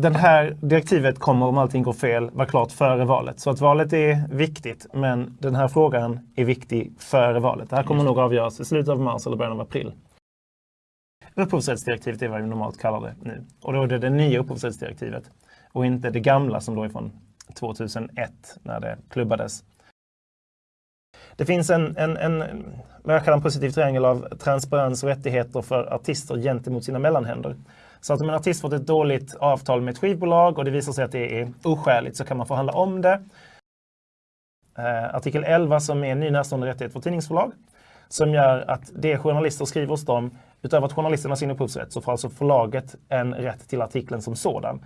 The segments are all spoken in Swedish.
det här direktivet kommer, om allting går fel, vara klart före valet. Så att valet är viktigt, men den här frågan är viktig före valet. Det här kommer nog avgöras i slutet av mars eller början av april. Upphovsrättsdirektivet är vad vi normalt kallar det nu. Och då är det det nya upphovsrättsdirektivet och inte det gamla som då är från 2001 när det klubbades. Det finns en, en, en, vad jag kallar en positiv triangel av transparens och rättigheter för artister gentemot sina mellanhänder. Så att om en artist fått ett dåligt avtal med ett skivbolag och det visar sig att det är oskäligt så kan man förhandla om det. Eh, artikel 11 som är en ny närstående rättighet för tidningsförlag som gör att det journalister skriver hos dem, utöver att journalisterna har sin upphovsrätt, så får alltså förlaget en rätt till artikeln som sådan.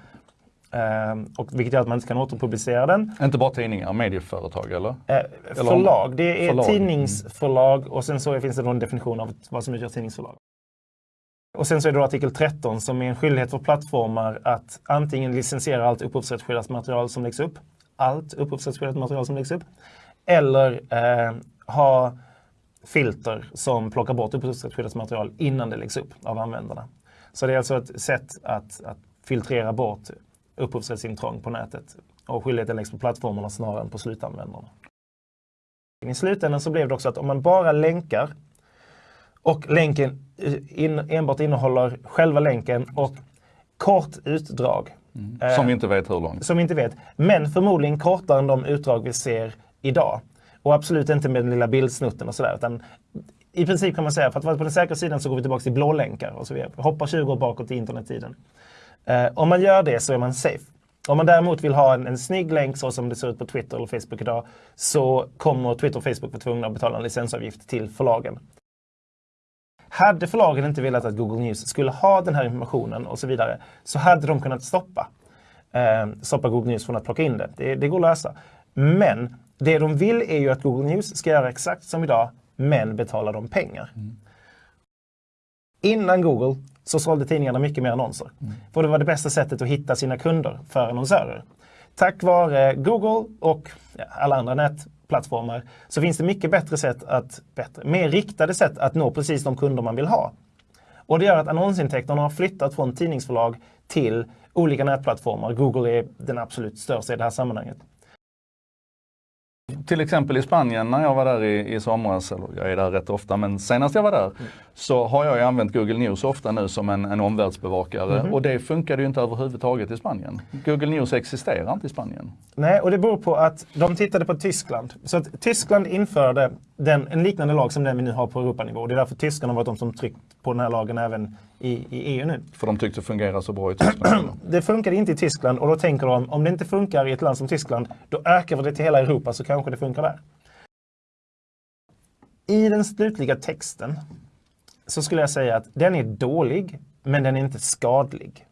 Eh, och vilket gör att man inte kan återpublicera den. Inte bara tidningar, medieföretag eller? Eh, förlag, det är förlag. tidningsförlag och sen så finns det en definition av vad som utgör tidningsförlag. Och sen så är det artikel 13 som är en skyldighet för plattformar att antingen licensiera allt upphovsrättsskyddat material som läggs upp, allt upphovsrättsskyddat material som läggs upp, eller eh, ha filter som plockar bort upphovsrättsskyddat material innan det läggs upp av användarna. Så det är alltså ett sätt att, att filtrera bort upphovsrättsintrång på nätet och skyldigheten läggs på plattformarna snarare än på slutanvändarna. I slutändan så blev det också att om man bara länkar och länken in, enbart innehåller själva länken och kort utdrag. Mm. Som vi inte vet hur långt. Som vi inte vet. Men förmodligen kortare än de utdrag vi ser idag. Och absolut inte med den lilla bildsnutten och sådär. Utan I princip kan man säga, för att vara på den säkra sidan så går vi tillbaka till blålänkar och så vidare. Hoppar 20 år bakåt i internettiden. Eh, om man gör det så är man safe. Om man däremot vill ha en, en snygg länk så som det ser ut på Twitter eller Facebook idag så kommer Twitter och Facebook vara tvungna att betala en licensavgift till förlagen. Hade förlagen inte velat att Google News skulle ha den här informationen och så vidare så hade de kunnat stoppa, eh, stoppa Google News från att plocka in det. det. det. går att lösa. Men det de vill är ju att Google News ska göra exakt som idag, men betala dem pengar. Mm. Innan Google så sålde tidningarna mycket mer annonser. Mm. För det var det bästa sättet att hitta sina kunder för annonsörer. Tack vare Google och alla andra nät plattformar så finns det mycket bättre sätt att, bättre, mer riktade sätt att nå precis de kunder man vill ha. Och det gör att annonsintäkterna har flyttat från tidningsförlag till olika nätplattformar. Google är den absolut största i det här sammanhanget till exempel i Spanien när jag var där i, i somras, eller jag är där rätt ofta, men senast jag var där mm. så har jag använt Google News ofta nu som en, en omvärldsbevakare mm. och det funkade ju inte överhuvudtaget i Spanien. Google News existerar inte i Spanien. Nej, och det beror på att de tittade på Tyskland. Så att Tyskland införde den, en liknande lag som den vi nu har på Europanivå. Det är därför tyskarna har varit de som tryckt på den här lagen även i, i EU nu. För de tyckte det fungerar så bra i Tyskland? det funkade inte i Tyskland och då tänker de om det inte funkar i ett land som Tyskland då ökar vi det till hela Europa så kanske det funkar där. I den slutliga texten så skulle jag säga att den är dålig men den är inte skadlig.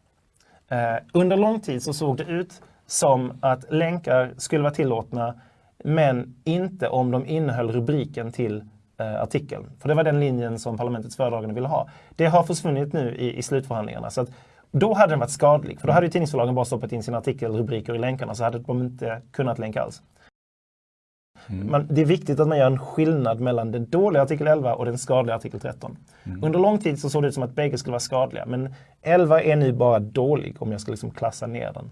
Eh, under lång tid så såg det ut som att länkar skulle vara tillåtna men inte om de innehöll rubriken till eh, artikeln. För det var den linjen som parlamentets föredragande ville ha. Det har försvunnit nu i, i slutförhandlingarna. Så att, då hade den varit skadlig, för då hade tidningsförlagen bara stoppat in sina artikelrubriker i länkarna så hade de inte kunnat länka alls. Mm. Man, det är viktigt att man gör en skillnad mellan den dåliga artikel 11 och den skadliga artikel 13. Mm. Under lång tid så såg det ut som att bägge skulle vara skadliga, men 11 är nu bara dålig om jag ska liksom klassa ner den.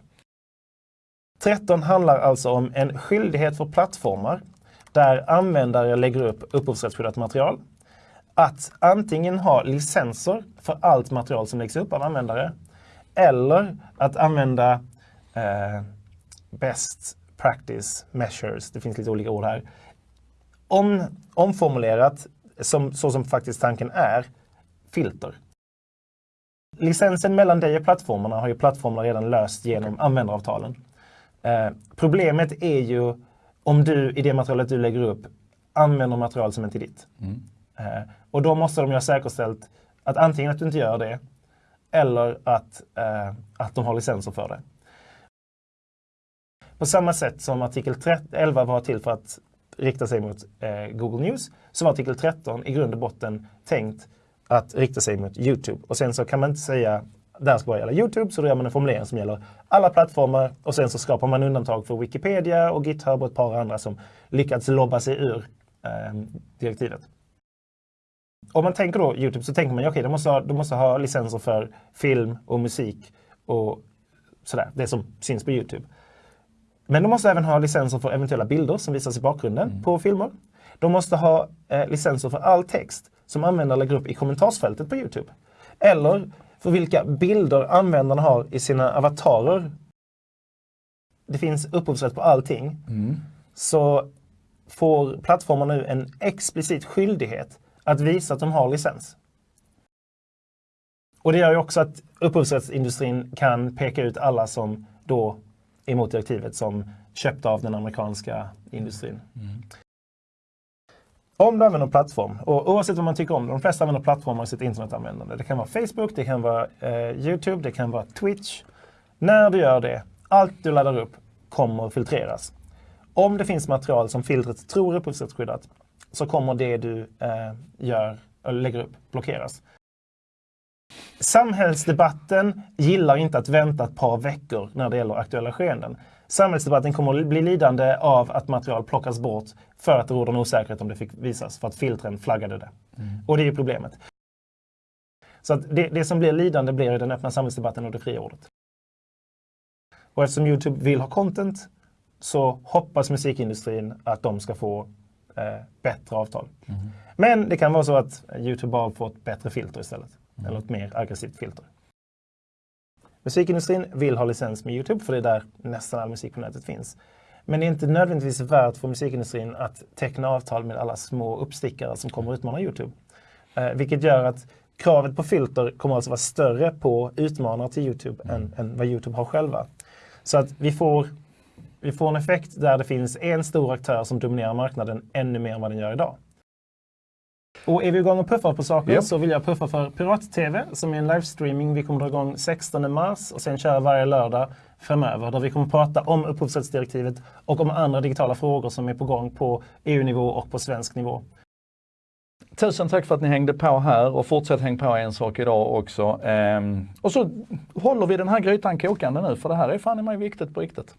13 handlar alltså om en skyldighet för plattformar där användare lägger upp upphovsrättsskyddat material. Att antingen ha licenser för allt material som läggs upp av användare eller att använda eh, best practice measures, det finns lite olika ord här. Om, omformulerat, som, så som faktiskt tanken är, filter. Licensen mellan dig och plattformarna har ju plattformarna redan löst genom användaravtalen. Eh, problemet är ju om du i det materialet du lägger upp använder material som inte är ditt. Mm. Eh, och då måste de ju ha säkerställt att antingen att du inte gör det eller att, eh, att de har licenser för det. På samma sätt som artikel 11 var till för att rikta sig mot eh, Google News så var artikel 13 i grund och botten tänkt att rikta sig mot Youtube. Och sen så kan man inte säga det här ska bara gälla Youtube, så då gör man en formulering som gäller alla plattformar och sen så skapar man undantag för Wikipedia och GitHub och ett par andra som lyckats lobba sig ur eh, direktivet. Om man tänker då Youtube så tänker man, okej, okay, de, måste ha, de måste ha licenser för film och musik och sådär, det som syns på Youtube. Men de måste även ha licenser för eventuella bilder som visas i bakgrunden mm. på filmer. De måste ha eh, licenser för all text som användare lägger upp i kommentarsfältet på Youtube. Eller för vilka bilder användarna har i sina avatarer. Det finns upphovsrätt på allting. Mm. Så får plattformar nu en explicit skyldighet att visa att de har licens. Och det gör ju också att upphovsrättsindustrin kan peka ut alla som då är emot direktivet som köpta av den amerikanska industrin. Mm. Om du använder en plattform, och oavsett vad man tycker om det, de flesta använder plattformar i sitt internetanvändande. Det kan vara Facebook, det kan vara eh, Youtube, det kan vara Twitch. När du gör det, allt du laddar upp kommer filtreras. Om det finns material som filtret tror är upphovsrättsskyddat så kommer det du eh, gör, eller lägger upp blockeras. Samhällsdebatten gillar inte att vänta ett par veckor när det gäller aktuella skeenden. Samhällsdebatten kommer att bli lidande av att material plockas bort för att det råder en osäkerhet om det fick visas, för att filtren flaggade det. Mm. Och det är ju problemet. Så det, det som blir lidande blir den öppna samhällsdebatten och det fria ordet. Och eftersom Youtube vill ha content så hoppas musikindustrin att de ska få eh, bättre avtal. Mm. Men det kan vara så att Youtube bara får ett bättre filter istället. Mm. Eller ett mer aggressivt filter. Musikindustrin vill ha licens med Youtube för det är där nästan all musik på nätet finns. Men det är inte nödvändigtvis värt för musikindustrin att teckna avtal med alla små uppstickare som kommer utmana Youtube. Eh, vilket gör att kravet på filter kommer alltså vara större på utmanare till Youtube mm. än, än vad Youtube har själva. Så att vi får, vi får en effekt där det finns en stor aktör som dominerar marknaden ännu mer än vad den gör idag. Och är vi igång och puffar på saker yep. så vill jag puffa för Pirat-TV som är en livestreaming. Vi kommer dra igång 16 mars och sen köra varje lördag framöver där vi kommer prata om upphovsrättsdirektivet och om andra digitala frågor som är på gång på EU-nivå och på svensk nivå. Tusen tack för att ni hängde på här och fortsätt häng på en sak idag också. Ehm, och så håller vi den här grytan kokande nu för det här är fan i mig viktigt på riktigt.